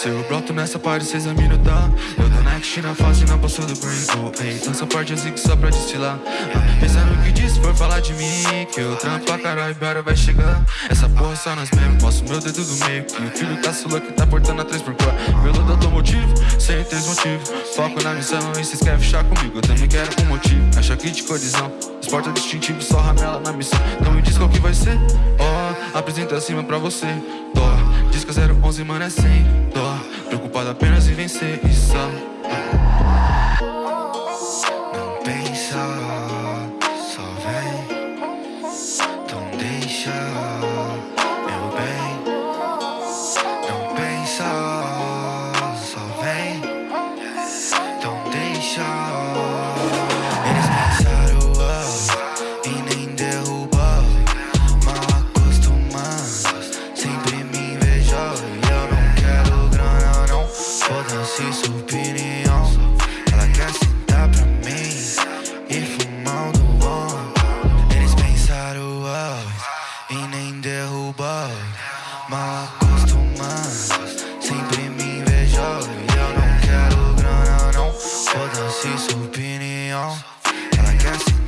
Se eu broto nessa parte, cês a minutar Eu tô next na fase, na bolsa do brain. Oh, ei, essa parte eu zigo só pra destilar Pensando no que disse, for falar de mim Que eu trampo pra caralho, bora vai chegar. Essa porra só nós mesmo, mostro meu dedo do meio. Que o filho tá sula que tá portando a 3x4 Pelo automotivo, sem três motivos. Foco na missão e cês querem fechar comigo. Eu também quero com motivo, acha que de colisão. Esporte distintivo, só ramela na missão. Então me diz qual que vai ser, ó oh, Apresenta acima pra você, Que 011, mano, é sem dó Preocupado apenas em vencer e só. Não pensa, só vem. Então deixa mal acostumada Sempre me invejou e eu não quero grana não. Foda-se sua opinião. Ela quer se